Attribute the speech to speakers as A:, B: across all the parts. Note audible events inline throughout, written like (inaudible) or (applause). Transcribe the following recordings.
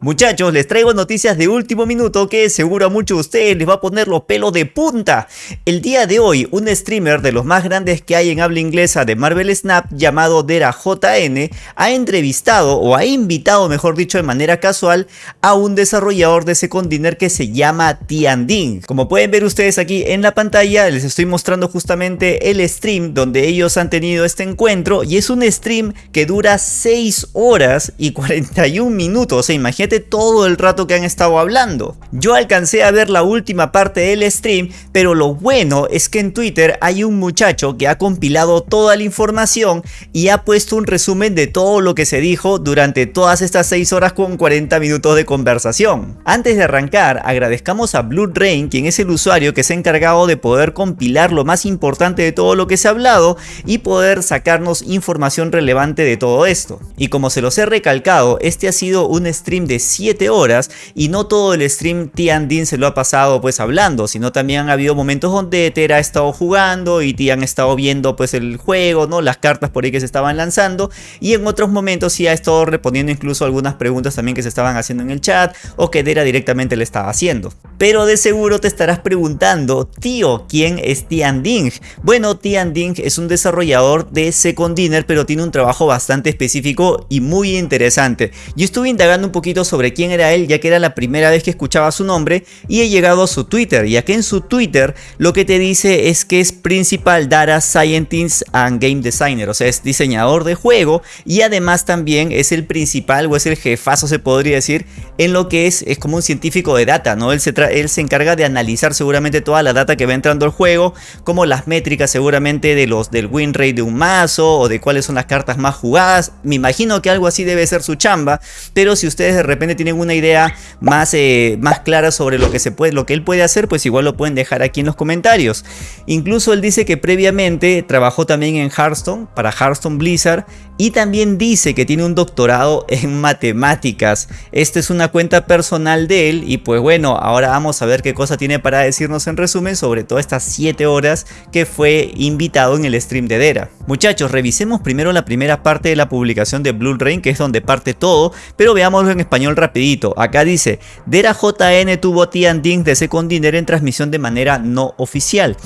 A: Muchachos, les traigo noticias de último minuto que seguro a muchos de ustedes les va a poner los pelos de punta. El día de hoy, un streamer de los más grandes que hay en habla inglesa de Marvel Snap llamado Dera JN ha entrevistado o ha invitado, mejor dicho de manera casual, a un desarrollador de Second Dinner que se llama Tianding. Como pueden ver ustedes aquí en la pantalla, les estoy mostrando justamente el stream donde ellos han tenido este encuentro y es un stream que dura 6 horas y 41 minutos, o sea, todo el rato que han estado hablando. Yo alcancé a ver la última parte del stream, pero lo bueno es que en Twitter hay un muchacho que ha compilado toda la información y ha puesto un resumen de todo lo que se dijo durante todas estas 6 horas con 40 minutos de conversación. Antes de arrancar, agradezcamos a Blue Rain, quien es el usuario que se ha encargado de poder compilar lo más importante de todo lo que se ha hablado y poder sacarnos información relevante de todo esto. Y como se los he recalcado, este ha sido un stream de 7 horas y no todo el stream Tiandin se lo ha pasado pues hablando, sino también ha habido momentos donde Tera ha estado jugando y Tian ha estado viendo pues el juego, ¿no? Las cartas por ahí que se estaban lanzando y en otros momentos sí ha estado respondiendo incluso algunas preguntas también que se estaban haciendo en el chat o que Tera directamente le estaba haciendo. Pero de seguro te estarás preguntando, tío, ¿quién es Tian Ding? Bueno, Tian Ding es un desarrollador de Second Dinner, pero tiene un trabajo bastante específico y muy interesante. Yo estuve indagando un poquito sobre quién era él, ya que era la primera vez que escuchaba su nombre, y he llegado a su Twitter, ya que en su Twitter lo que te dice es que es Principal Data Scientist and Game Designer, o sea, es diseñador de juego, y además también es el principal, o es el jefazo se podría decir, en lo que es, es como un científico de data, ¿no? Él se él se encarga de analizar seguramente toda la data que va entrando al juego, como las métricas seguramente de los del win rate de un mazo o de cuáles son las cartas más jugadas. Me imagino que algo así debe ser su chamba, pero si ustedes de repente tienen una idea más, eh, más clara sobre lo que, se puede, lo que él puede hacer, pues igual lo pueden dejar aquí en los comentarios. Incluso él dice que previamente trabajó también en Hearthstone, para Hearthstone Blizzard, y también dice que tiene un doctorado en matemáticas. Esta es una cuenta personal de él y pues bueno, ahora vamos a ver qué cosa tiene para decirnos en resumen sobre todas estas 7 horas que fue invitado en el stream de Dera. Muchachos, revisemos primero la primera parte de la publicación de Blue Rain, que es donde parte todo, pero veámoslo en español rapidito. Acá dice, Dera JN tuvo Tian Ding de Second Dinner en transmisión de manera no oficial.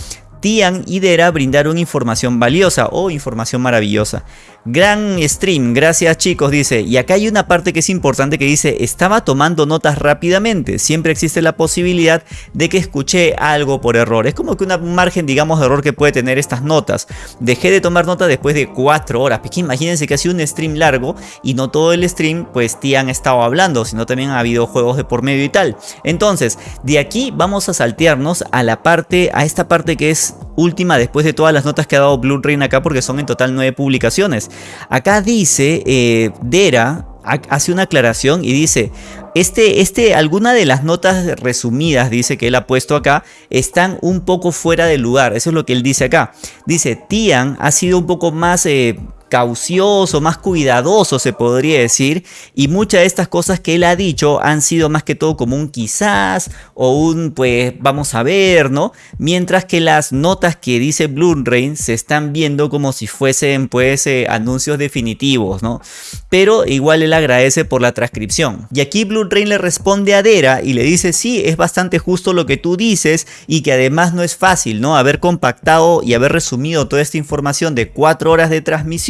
A: Tian y Dera brindaron información valiosa o información maravillosa. Gran stream, gracias chicos, dice. Y acá hay una parte que es importante que dice, estaba tomando notas rápidamente. Siempre existe la posibilidad de que escuché algo por error. Es como que un margen, digamos, de error que puede tener estas notas. Dejé de tomar nota después de 4 horas. Porque imagínense que ha sido un stream largo y no todo el stream, pues Tian estado hablando, sino también ha habido juegos de por medio y tal. Entonces, de aquí vamos a saltearnos a la parte, a esta parte que es última después de todas las notas que ha dado Blue Rain acá porque son en total 9 publicaciones. Acá dice, eh, Dera hace una aclaración y dice, este, este, alguna de las notas resumidas, dice que él ha puesto acá, están un poco fuera de lugar. Eso es lo que él dice acá. Dice, Tian ha sido un poco más... Eh, caucioso, más cuidadoso se podría decir y muchas de estas cosas que él ha dicho han sido más que todo como un quizás o un pues vamos a ver, ¿no? Mientras que las notas que dice Rain se están viendo como si fuesen pues eh, anuncios definitivos, ¿no? Pero igual él agradece por la transcripción. Y aquí Rain le responde a Dera y le dice sí, es bastante justo lo que tú dices y que además no es fácil, ¿no? Haber compactado y haber resumido toda esta información de cuatro horas de transmisión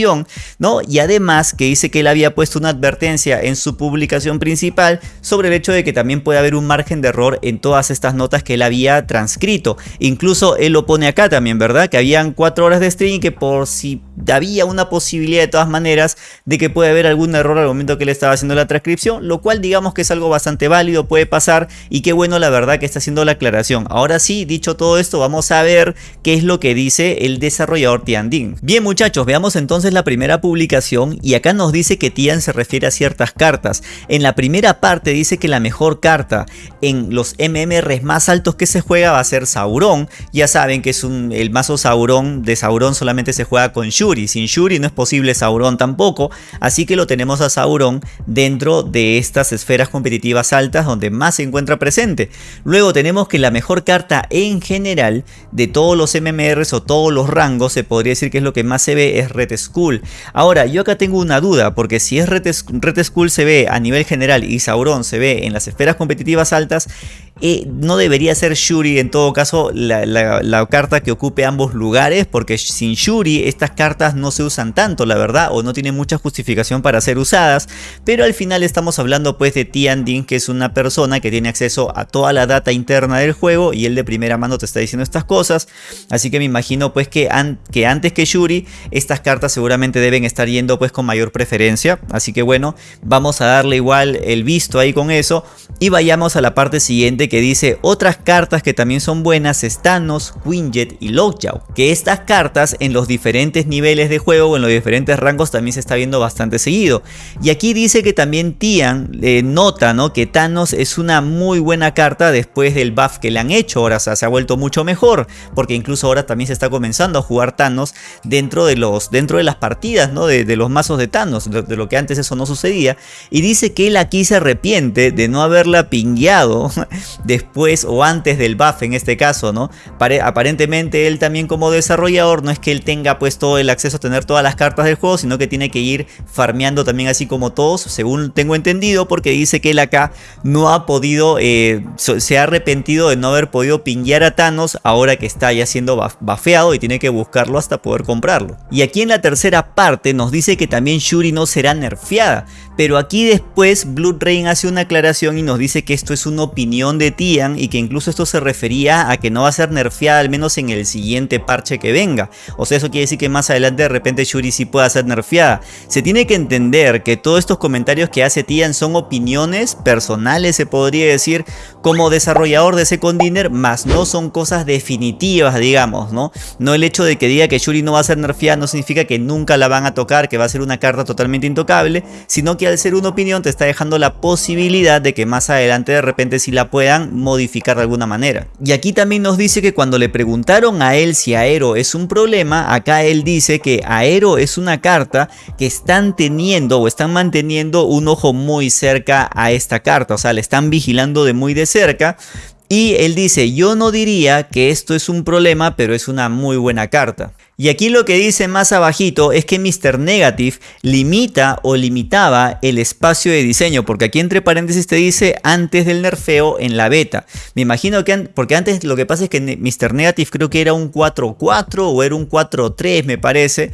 A: ¿no? Y además que dice que él había puesto una advertencia en su publicación principal sobre el hecho de que también puede haber un margen de error en todas estas notas que él había transcrito. Incluso él lo pone acá también, ¿verdad? Que habían cuatro horas de stream y que por si había una posibilidad de todas maneras de que puede haber algún error al momento que él estaba haciendo la transcripción, lo cual digamos que es algo bastante válido, puede pasar y qué bueno la verdad que está haciendo la aclaración. Ahora sí, dicho todo esto, vamos a ver qué es lo que dice el desarrollador Tiandin. Bien muchachos, veamos entonces la primera publicación y acá nos dice que Tian se refiere a ciertas cartas. En la primera parte dice que la mejor carta en los MMRs más altos que se juega va a ser Sauron. Ya saben que es un, el mazo Sauron de Sauron solamente se juega con Shuri. Sin Shuri no es posible Sauron tampoco. Así que lo tenemos a Sauron dentro de estas esferas competitivas altas donde más se encuentra presente. Luego tenemos que la mejor carta en general de todos los MMRs o todos los rangos se podría decir que es lo que más se ve es Red Skull. Ahora, yo acá tengo una duda, porque si es Red Skull se ve a nivel general y Sauron se ve en las esferas competitivas altas, eh, no debería ser Shuri en todo caso la, carta que ocupe ambos lugares porque sin Shuri estas cartas no se usan tanto la verdad o no tienen mucha justificación para ser usadas. Pero al final estamos hablando pues de Tian Din que es una persona que tiene acceso a toda la data interna del juego y él de primera mano te está diciendo estas cosas. Así que me imagino pues que, que antes que Shuri estas cartas seguramente deben estar yendo pues con mayor preferencia. Así que bueno vamos a darle igual el visto ahí con eso. Y vayamos a la parte siguiente que dice otras cartas que también son buenas es Thanos, Quinjet y Lockjaw. Que estas cartas en los diferentes niveles de juego o en los diferentes rangos también se está viendo bastante seguido. Y aquí dice que también Tian eh, nota ¿no? que Thanos es una muy buena carta después del buff que le han hecho. Ahora se ha vuelto mucho mejor porque incluso ahora también se está comenzando a jugar Thanos dentro de, los, dentro de las partidas ¿no? de, los mazos de Thanos, de, de lo que antes eso no sucedía. Y dice que él aquí se arrepiente de no haberla pingueado (laughs) después o antes del buff en este caso, ¿no? aparentemente él también como desarrollador no es que él tenga pues todo el acceso a tener todas las cartas del juego, sino que tiene que ir farmeando también así como todos, según tengo entendido, porque dice que él acá no ha podido, eh, se ha arrepentido de no haber podido pinguear a Thanos ahora que está ya siendo bafeado y tiene que buscarlo hasta poder comprarlo. Y aquí en la tercera parte nos dice que también Shuri no será nerfeada, pero aquí después Blood Rain hace una aclaración y nos dice que esto es una opinión de Tian y que incluso esto se refería a que no va a ser nerfeada al menos en el siguiente parche que venga. O sea, eso quiere decir que más adelante de repente Shuri sí pueda ser nerfeada. Se tiene que entender que todos estos comentarios que hace Tian son opiniones personales, se podría decir, como desarrollador de Second Dinner, más no son cosas definitivas, digamos, ¿no? No el hecho de que diga que Shuri no va a ser nerfeada no significa que nunca la van a tocar, que va a ser una carta totalmente intocable, sino que al ser una opinión te está dejando la posibilidad de que más adelante de repente si la modificar de alguna manera. Y aquí también nos dice que cuando le preguntaron a él si Aero es un problema, acá él dice que Aero es una carta que están teniendo o están manteniendo un ojo muy cerca a esta carta, o sea, le están vigilando de muy de cerca, y él dice, yo no diría que esto es un problema, pero es una muy buena carta. Y aquí lo que dice más abajito es que Mr. Negative limita o limitaba el espacio de diseño, porque aquí entre paréntesis te dice antes del nerfeo en la beta. Me imagino que, porque antes lo que pasa es que Mr. Negative creo que era un 4-4 o era un 4-3 me parece,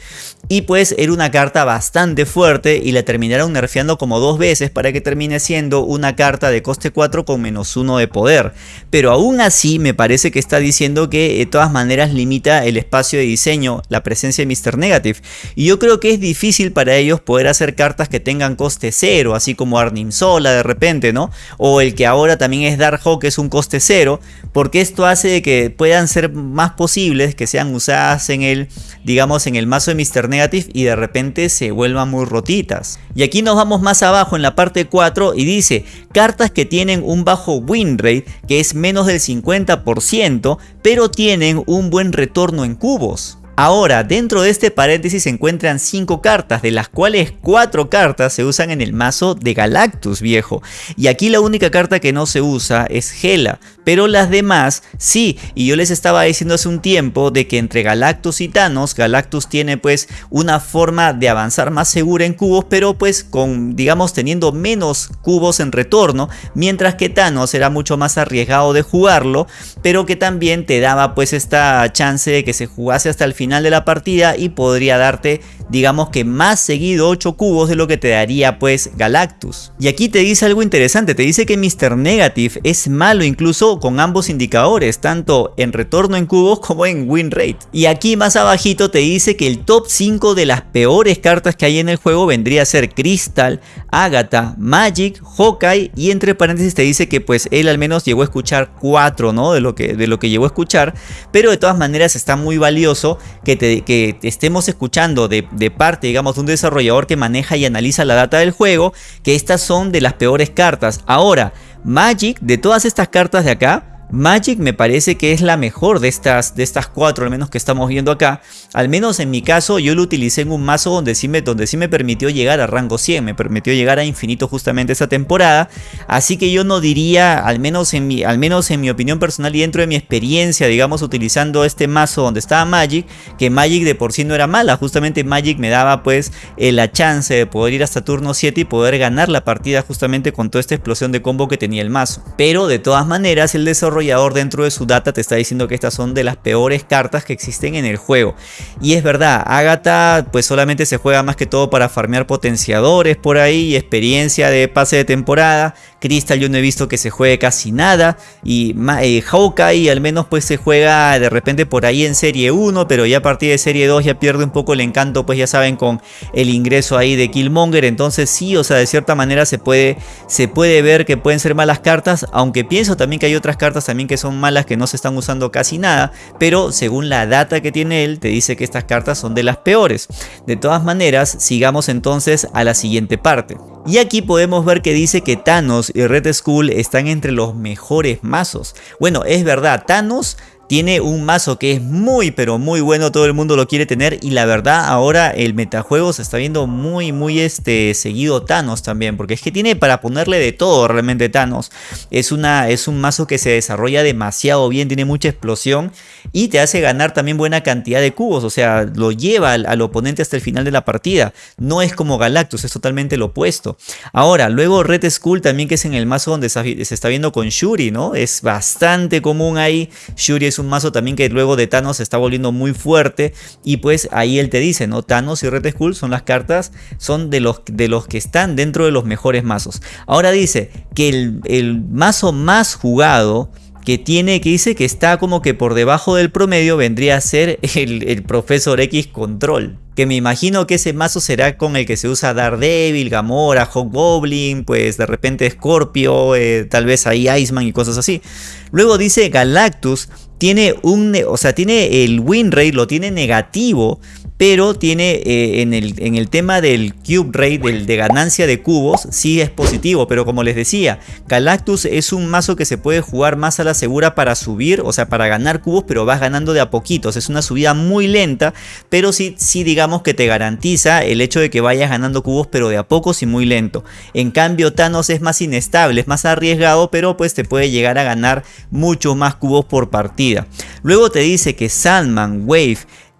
A: y pues era una carta bastante fuerte y la terminaron nerfeando como dos veces para que termine siendo una carta de coste 4 con menos 1 de poder. Pero aún así me parece que está diciendo que de todas maneras limita el espacio de diseño la presencia de Mr. Negative. Y yo creo que es difícil para ellos poder hacer cartas que tengan coste cero, así como Arnim Sola de repente, ¿no? O el que ahora también es Darkhawk, que es un coste cero, porque esto hace de que puedan ser más posibles que sean usadas en el, digamos, en el mazo de Mr. Negative y de repente se vuelvan muy rotitas. Y aquí nos vamos más abajo en la parte 4 y dice, cartas que tienen un bajo win rate, que es menos del 50%, pero tienen un buen retorno en cubos. Ahora, dentro de este paréntesis se encuentran 5 cartas, de las cuales 4 cartas se usan en el mazo de Galactus viejo. Y aquí la única carta que no se usa es Gela, pero las demás sí. Y yo les estaba diciendo hace un tiempo de que entre Galactus y Thanos, Galactus tiene pues una forma de avanzar más segura en cubos, pero pues con, digamos, teniendo menos cubos en retorno, mientras que Thanos era mucho más arriesgado de jugarlo, pero que también te daba pues esta chance de que se jugase hasta el final de la partida y podría darte digamos que más seguido 8 cubos de lo que te daría pues Galactus. Y aquí te dice algo interesante, te dice que Mr. Negative es malo incluso con ambos indicadores, tanto en retorno en cubos como en win rate. Y aquí más abajito te dice que el top 5 de las peores cartas que hay en el juego vendría a ser Crystal, Agatha, Magic, Hawkeye y entre paréntesis te dice que pues él al menos llegó a escuchar 4 ¿no? de, lo que, de lo que llegó a escuchar, pero de todas maneras está muy valioso que, te, que estemos escuchando de de parte, digamos, de un desarrollador que maneja y analiza la data del juego, que estas son de las peores cartas. Ahora, Magic, de todas estas cartas de acá, Magic me parece que es la mejor de estas, de estas cuatro al menos que estamos viendo acá. Al menos en mi caso yo lo utilicé en un mazo donde sí, me, donde sí me permitió llegar a rango 100, me permitió llegar a infinito justamente esa temporada. Así que yo no diría, al menos en mi, al menos en mi opinión personal y dentro de mi experiencia, digamos, utilizando este mazo donde estaba Magic, que Magic de por sí no era mala. Justamente Magic me daba pues eh, la chance de poder ir hasta turno 7 y poder ganar la partida justamente con toda esta explosión de combo que tenía el mazo. Pero de todas maneras el desarrollo dentro de su data te está diciendo que estas son de las peores cartas que existen en el juego. Y es verdad, Agatha pues solamente se juega más que todo para farmear potenciadores por ahí, experiencia de pase de temporada. Crystal yo no he visto que se juegue casi nada. Y eh, Hawkeye al menos pues se juega de repente por ahí en serie 1, pero ya a partir de serie 2 ya pierde un poco el encanto pues ya saben con el ingreso ahí de Killmonger. Entonces sí, o sea de cierta manera se puede, se puede ver que pueden ser malas cartas, aunque pienso también que hay otras cartas también que son malas que no se están usando casi nada, pero según la data que tiene él te dice que estas cartas son de las peores. De todas maneras, sigamos entonces a la siguiente parte. Y aquí podemos ver que dice que Thanos y Red Skull están entre los mejores mazos. Bueno, es verdad, Thanos tiene un mazo que es muy pero muy bueno, todo el mundo lo quiere tener y la verdad ahora el metajuego se está viendo muy muy este seguido Thanos también, porque es que tiene para ponerle de todo realmente Thanos. Es, una, es un mazo que se desarrolla demasiado bien, tiene mucha explosión y te hace ganar también buena cantidad de cubos, o sea, lo lleva al, oponente hasta el final de la partida. No es como Galactus, es totalmente lo opuesto. Ahora, luego Red Skull también que es en el mazo donde se está viendo con Shuri, ¿no? Es bastante común ahí. Shuri un mazo también que luego de Thanos se está volviendo muy fuerte y pues ahí él te dice, ¿no? Thanos y Red Skull son las cartas, son de los, de los que están dentro de los mejores mazos. Ahora dice que el, el mazo más jugado que tiene, que dice que está como que por debajo del promedio vendría a ser el, el Profesor X Control que me imagino que ese mazo será con el que se usa Daredevil, Gamora, Hobgoblin, pues de repente Scorpio, eh, tal vez ahí Iceman y cosas así. Luego dice Galactus tiene un, o sea, tiene el win rate, lo tiene negativo, pero tiene eh, en, el, en, el, tema del cube rate, del, de ganancia de cubos, sí es positivo, pero como les decía, Galactus es un mazo que se puede jugar más a la segura para subir, o sea, para ganar cubos, pero vas ganando de a poquitos, es una subida muy lenta, pero sí, sí digamos que te garantiza el hecho de que vayas ganando cubos, pero de a pocos y muy lento. En cambio, Thanos es más inestable, es más arriesgado, pero pues te puede llegar a ganar muchos más cubos por partida. Luego te dice que Sandman, Wave,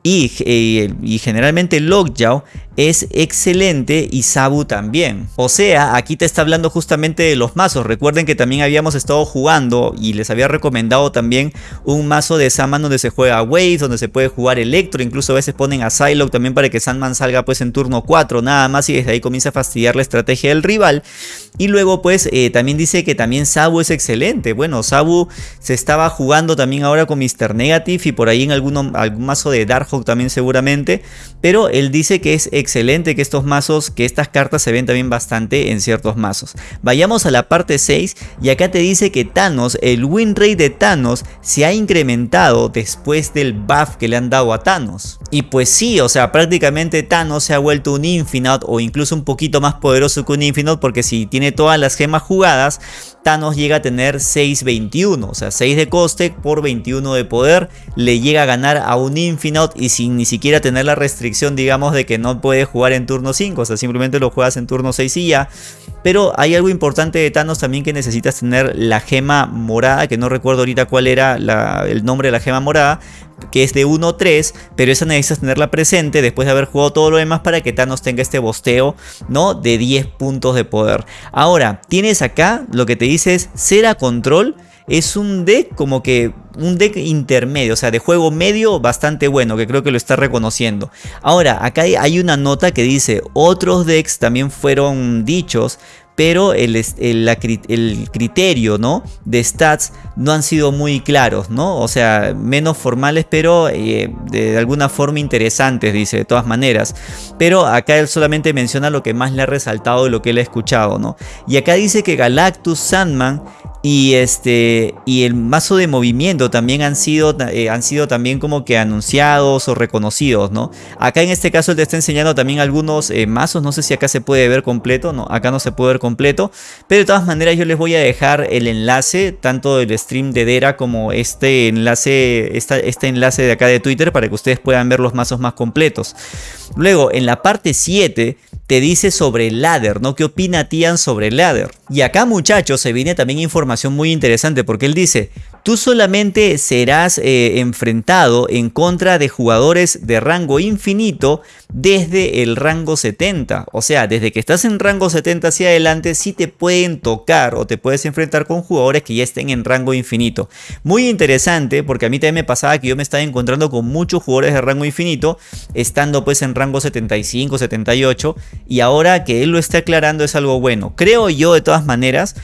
A: y, eh, y, generalmente Lockjaw es excelente y Sabu también. O sea, aquí te está hablando justamente de los mazos. Recuerden que también habíamos estado jugando y les había recomendado también un mazo de Sandman donde se juega Waves, donde se puede jugar Electro, incluso a veces ponen a Psylocke también para que Sandman salga pues en turno 4 nada más y desde ahí comienza a fastidiar la estrategia del rival. Y luego pues eh, también dice que también Sabu es excelente. Bueno, Sabu se estaba jugando también ahora con Mr. Negative y por ahí en algún mazo de Darkhawk también seguramente. Pero él dice que es excelente excelente que estos mazos, que estas cartas se ven también bastante en ciertos mazos. Vayamos a la parte 6 y acá te dice que Thanos, el win rate de Thanos se ha incrementado después del buff que le han dado a Thanos. Y pues sí, o sea, prácticamente Thanos se ha vuelto un Infinite o incluso un poquito más poderoso que un Infinite porque si tiene todas las gemas jugadas, Thanos llega a tener 6.21, o sea 6 de coste por 21 de poder, le llega a ganar a un Infinite y sin ni siquiera tener la restricción digamos de que no puede jugar en turno 5, o sea, simplemente lo juegas en turno 6 y ya. Pero hay algo importante de Thanos también que necesitas tener la gema morada, que no recuerdo ahorita cuál era el nombre de la gema morada, que es de 1-3, pero esa necesitas tenerla presente después de haber jugado todo lo demás para que Thanos tenga este bosteo, ¿no? De 10 puntos de poder. Ahora, tienes acá, lo que te dice es Cera Control, es un deck como que un deck intermedio, o sea, de juego medio bastante bueno, que creo que lo está reconociendo. Ahora, acá hay una nota que dice, otros decks también fueron dichos, pero el, el, criterio ¿no? de stats no han sido muy claros, ¿no? O sea, menos formales, pero eh, de alguna forma interesantes, dice, de todas maneras. Pero acá él solamente menciona lo que más le ha resaltado de lo que él ha escuchado, ¿no? Y acá dice que Galactus Sandman y este y el mazo de movimiento también han sido, eh, han sido también como que anunciados o reconocidos, ¿no? Acá en este caso te está enseñando también algunos eh, mazos, no sé si acá se puede ver completo, no, acá no se puede ver completo, pero de todas maneras yo les voy a dejar el enlace, tanto del stream de Dera como este enlace, este enlace de acá de Twitter para que ustedes puedan ver los mazos más completos. Luego, en la parte 7 te dice sobre el ladder, ¿no? ¿Qué opina Tian sobre el ladder? Y acá muchachos se viene también información muy interesante porque él dice, tú solamente serás eh, enfrentado en contra de jugadores de rango infinito desde el rango 70. O sea, desde que estás en rango 70 hacia adelante, sí te pueden tocar o te puedes enfrentar con jugadores que ya estén en rango infinito. Muy interesante porque a mí también me pasaba que yo me estaba encontrando con muchos jugadores de rango infinito, estando pues en rango 75, 78, y ahora que él lo está aclarando es algo bueno. Creo yo de todas maneras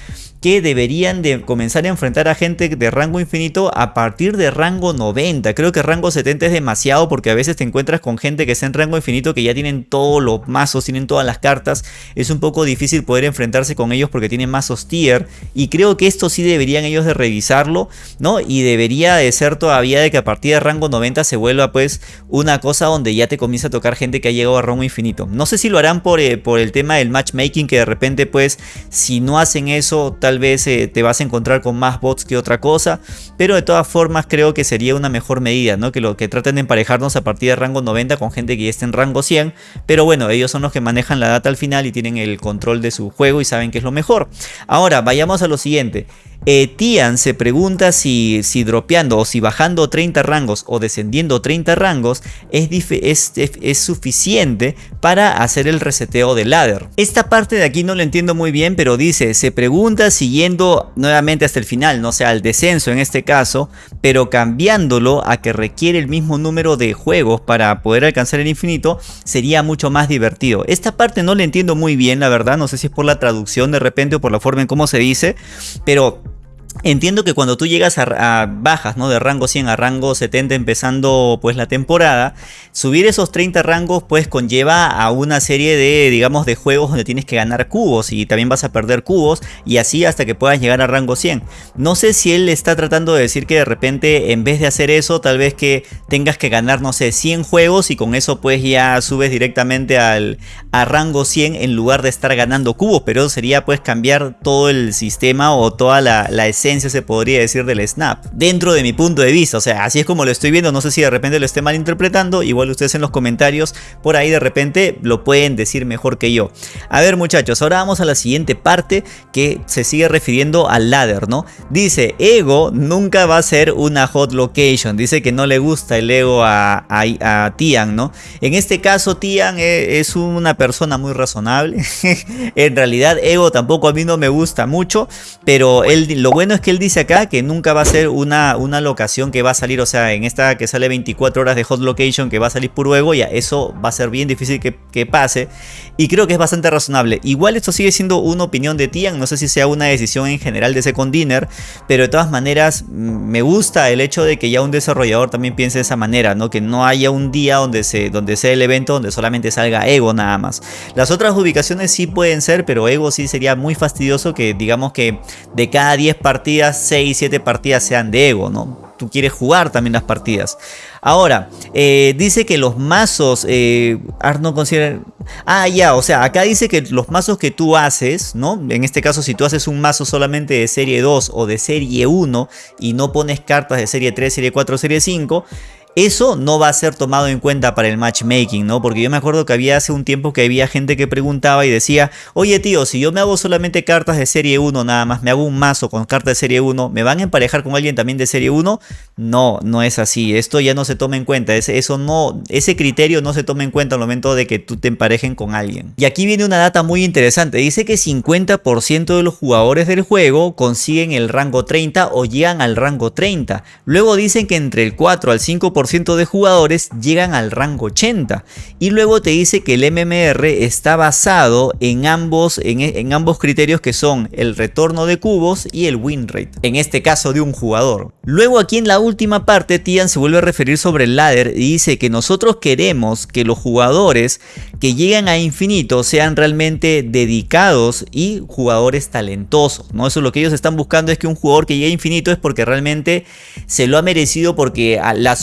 A: que deberían de comenzar a enfrentar a gente de rango infinito a partir de rango 90. Creo que rango 70 es demasiado porque a veces te encuentras con gente que está en rango infinito que ya tienen todos los mazos, tienen todas las cartas. Es un poco difícil poder enfrentarse con ellos porque tienen mazos tier. Y creo que esto sí deberían ellos de revisarlo, ¿no? Y debería de ser todavía de que a partir de rango 90 se vuelva pues una cosa donde ya te comienza a tocar gente que ha llegado a rango infinito. No sé si lo harán por, eh, por el tema del matchmaking que de repente pues si no hacen eso tal vez eh, te vas a encontrar con más bots que otra cosa, pero de todas formas creo que sería una mejor medida, ¿no? Que lo que traten de emparejarnos a partir de rango 90 con gente que esté en rango 100, pero bueno, ellos son los que manejan la data al final y tienen el control de su juego y saben que es lo mejor. Ahora, vayamos a lo siguiente. Eh, Tian se pregunta si, si dropeando o si bajando 30 rangos o descendiendo 30 rangos es, es, suficiente para hacer el reseteo del ladder. Esta parte de aquí no lo entiendo muy bien, pero dice, se pregunta siguiendo nuevamente hasta el final, no sea, al descenso en este caso, pero cambiándolo a que requiere el mismo número de juegos para poder alcanzar el infinito, sería mucho más divertido. Esta parte no la entiendo muy bien, la verdad, no sé si es por la traducción de repente o por la forma en cómo se dice, pero Entiendo que cuando tú llegas a, bajas, ¿no? De rango 100 a rango 70 empezando pues la temporada, subir esos 30 rangos pues conlleva a una serie de, digamos, de juegos donde tienes que ganar cubos y también vas a perder cubos y así hasta que puedas llegar a rango 100. No sé si él está tratando de decir que de repente en vez de hacer eso, tal vez que tengas que ganar, no sé, 100 juegos y con eso pues ya subes directamente al, a rango 100 en lugar de estar ganando cubos, pero eso sería pues cambiar todo el sistema o toda la, la se podría decir del snap. Dentro de mi punto de vista, o sea, así es como lo estoy viendo, no sé si de repente lo esté malinterpretando, igual ustedes en los comentarios por ahí de repente lo pueden decir mejor que yo. A ver muchachos, ahora vamos a la siguiente parte que se sigue refiriendo al ladder, ¿no? Dice, Ego nunca va a ser una hot location, dice que no le gusta el Ego a, a, Tian, ¿no? En este caso Tian e, es una persona muy razonable, (laughs) en realidad Ego tampoco a mí no me gusta mucho, pero él, lo bueno es que él dice acá que nunca va a ser una, una locación que va a salir, o sea, en esta que sale 24 horas de hot location que va a salir por luego, ya eso va a ser bien difícil que, pase. Y creo que es bastante razonable. Igual esto sigue siendo una opinión de Tian, no sé si sea una decisión en general de Second Dinner, pero de todas maneras mm, me gusta el hecho de que ya un desarrollador también piense de esa manera, ¿no? Que no haya un día donde, se, donde sea el evento donde solamente salga Ego nada más. Las otras ubicaciones sí pueden ser, pero Ego sí sería muy fastidioso que digamos que de cada 10 partidas, 6, 7 partidas sean de Ego, ¿no? Tú quieres jugar también las partidas. Ahora, eh, dice que los mazos, eh, considera... Ah, ya, o sea, acá dice que los mazos que tú haces, ¿no? En este caso, si tú haces un mazo solamente de serie 2 o de serie 1 y no pones cartas de serie 3, serie 4, serie 5, eso no va a ser tomado en cuenta para el matchmaking, ¿no? Porque yo me acuerdo que había hace un tiempo que había gente que preguntaba y decía, oye tío, si yo me hago solamente cartas de serie 1 nada más, me hago un mazo con cartas de serie 1, ¿me van a emparejar con alguien también de serie 1? No, no es así, esto ya no se toma en cuenta, eso no, ese criterio no se toma en cuenta al momento de que tú te emparejen con alguien. Y aquí viene una data muy interesante, dice que 50% de los jugadores del juego consiguen el rango 30 o llegan al rango 30. Luego dicen que entre el 4 al 5% 1% de jugadores llegan al rango 80 y luego te dice que el MMR está basado en ambos, en, ambos criterios que son el retorno de cubos y el win rate, en este caso de un jugador. Luego aquí en la última parte Tian se vuelve a referir sobre el ladder y dice que nosotros queremos que los jugadores que llegan a infinito sean realmente dedicados y jugadores talentosos, ¿no? Eso es lo que ellos están buscando es que un jugador que llegue a infinito es porque realmente se lo ha merecido porque la ha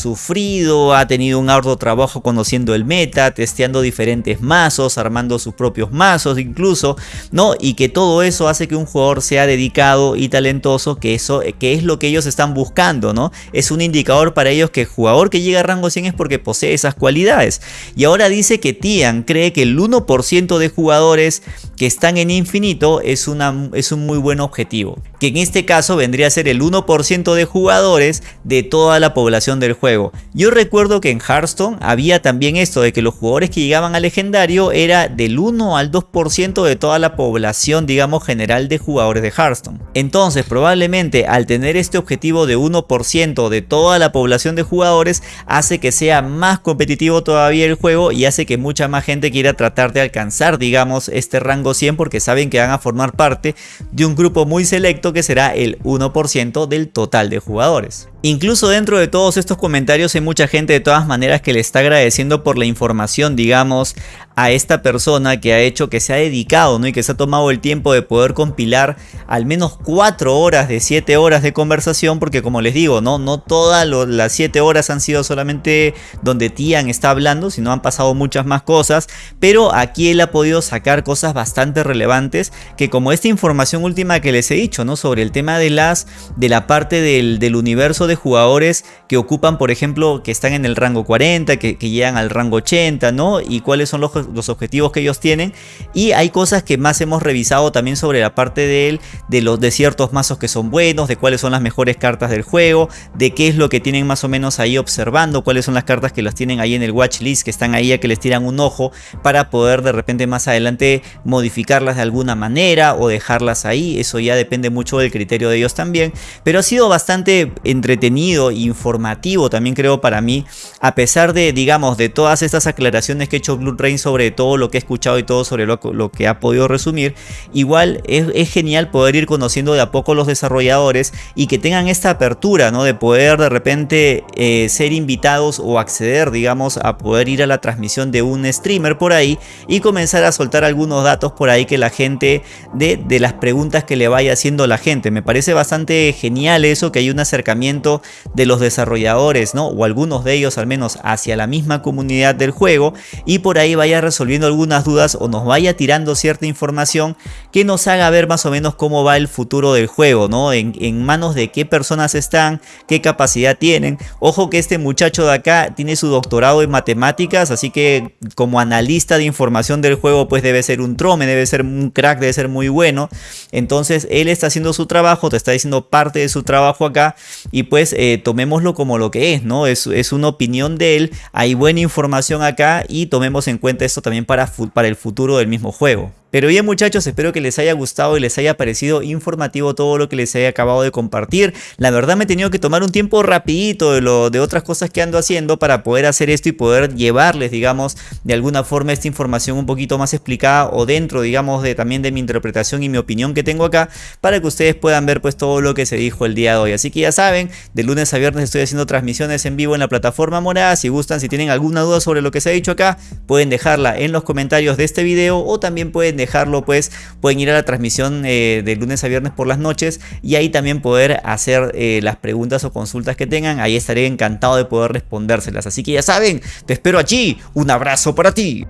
A: ha tenido un arduo trabajo conociendo el meta, testeando diferentes mazos, armando sus propios mazos incluso, ¿no? Y que todo eso hace que un jugador sea dedicado y talentoso, que eso que es lo que ellos están buscando, ¿no? Es un indicador para ellos que el jugador que llega a rango 100 es porque posee esas cualidades. Y ahora dice que Tian cree que el 1% de jugadores que están en infinito es, una, es un muy buen objetivo. Que en este caso vendría a ser el 1% de jugadores de toda la población del juego. Yo recuerdo que en Hearthstone había también esto de que los jugadores que llegaban a legendario era del 1 al 2% de toda la población digamos general de jugadores de Hearthstone. Entonces probablemente al tener este objetivo de 1% de toda la población de jugadores hace que sea más competitivo todavía el juego y hace que mucha más gente quiera tratar de alcanzar digamos este rango 100 porque saben que van a formar parte de un grupo muy selecto que será el 1% del total de jugadores. Incluso dentro de todos estos comentarios hay mucha gente de todas maneras que le está agradeciendo por la información, digamos, a esta persona que ha hecho, que se ha dedicado, ¿no? Y que se ha tomado el tiempo de poder compilar al menos 4 horas de 7 horas de conversación, porque como les digo, ¿no? No todas las 7 horas han sido solamente donde Tian está hablando, sino han pasado muchas más cosas, pero aquí él ha podido sacar cosas bastante relevantes, que como esta información última que les he dicho, ¿no? Sobre el tema de las, de la parte del, del universo de jugadores que ocupan, por ejemplo, que están en el rango 40, que, llegan al rango 80, ¿no? Y cuáles son los, los, objetivos que ellos tienen. Y hay cosas que más hemos revisado también sobre la parte de él, de los de ciertos mazos que son buenos, de cuáles son las mejores cartas del juego, de qué es lo que tienen más o menos ahí observando, cuáles son las cartas que las tienen ahí en el watch list, que están ahí a que les tiran un ojo para poder de repente más adelante modificarlas de alguna manera o dejarlas ahí. Eso ya depende mucho del criterio de ellos también. Pero ha sido bastante entretenido informativo también creo para mí, a pesar de, digamos, de todas estas aclaraciones que ha hecho Blue Rain sobre todo lo que he escuchado y todo sobre lo, que ha podido resumir, igual es, genial poder ir conociendo de a poco los desarrolladores y que tengan esta apertura, ¿no? De poder de repente eh, ser invitados o acceder, digamos, a poder ir a la transmisión de un streamer por ahí y comenzar a soltar algunos datos por ahí que la gente, de, de las preguntas que le vaya haciendo la gente. Me parece bastante genial eso, que hay un acercamiento de los desarrolladores, ¿no? O algunos de ellos al menos hacia la misma comunidad del juego y por ahí vaya resolviendo algunas dudas o nos vaya tirando cierta información que nos haga ver más o menos cómo va el futuro del juego, ¿no? En, manos de qué personas están, qué capacidad tienen. Ojo que este muchacho de acá tiene su doctorado en matemáticas, así que como analista de información del juego pues debe ser un trome, debe ser un crack, debe ser muy bueno. Entonces él está haciendo su trabajo, te está diciendo parte de su trabajo acá y pues eh, tomémoslo como lo que es, ¿no? Es, es, una opinión de él, hay buena información acá y tomemos en cuenta esto también para, para el futuro del mismo juego. Pero bien muchachos, espero que les haya gustado y les haya parecido informativo todo lo que les he acabado de compartir. La verdad me he tenido que tomar un tiempo rapidito de, lo, de otras cosas que ando haciendo para poder hacer esto y poder llevarles, digamos, de alguna forma esta información un poquito más explicada o dentro, digamos, de también de mi interpretación y mi opinión que tengo acá para que ustedes puedan ver pues todo lo que se dijo el día de hoy. Así que ya saben, de lunes a viernes estoy haciendo transmisiones en vivo en la plataforma morada. Si gustan, si tienen alguna duda sobre lo que se ha dicho acá, pueden dejarla en los comentarios de este video o también pueden dejarlo pues pueden ir a la transmisión eh, de lunes a viernes por las noches y ahí también poder hacer eh, las preguntas o consultas que tengan. Ahí estaré encantado de poder respondérselas. Así que ya saben, te espero allí. Un abrazo para ti.